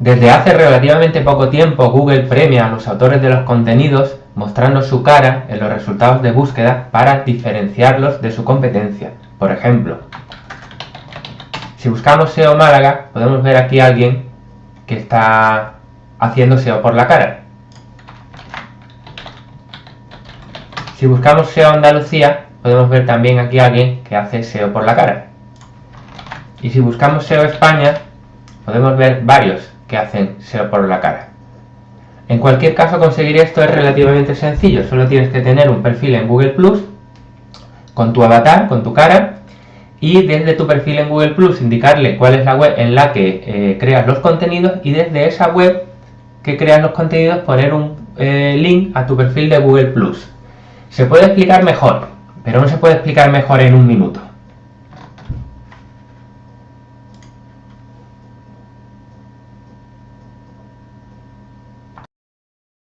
Desde hace relativamente poco tiempo Google premia a los autores de los contenidos mostrando su cara en los resultados de búsqueda para diferenciarlos de su competencia. Por ejemplo, si buscamos SEO Málaga, podemos ver aquí a alguien que está haciendo SEO por la cara. Si buscamos SEO Andalucía, podemos ver también aquí a alguien que hace SEO por la cara. Y si buscamos SEO España, podemos ver varios que hacen por la cara. En cualquier caso conseguir esto es relativamente sencillo, solo tienes que tener un perfil en Google Plus con tu avatar, con tu cara y desde tu perfil en Google Plus indicarle cuál es la web en la que eh, creas los contenidos y desde esa web que creas los contenidos poner un eh, link a tu perfil de Google Plus. Se puede explicar mejor, pero no se puede explicar mejor en un minuto.